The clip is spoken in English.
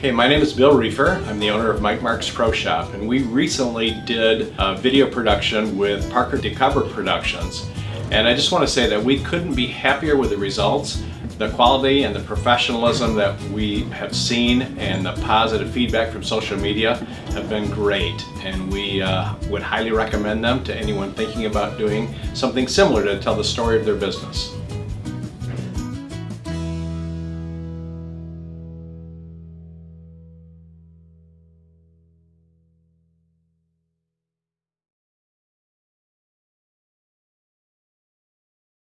Hey, my name is Bill Reefer. I'm the owner of Mike Marks Pro Shop and we recently did a video production with Parker DeCover Productions. And I just want to say that we couldn't be happier with the results. The quality and the professionalism that we have seen and the positive feedback from social media have been great. And we uh, would highly recommend them to anyone thinking about doing something similar to tell the story of their business.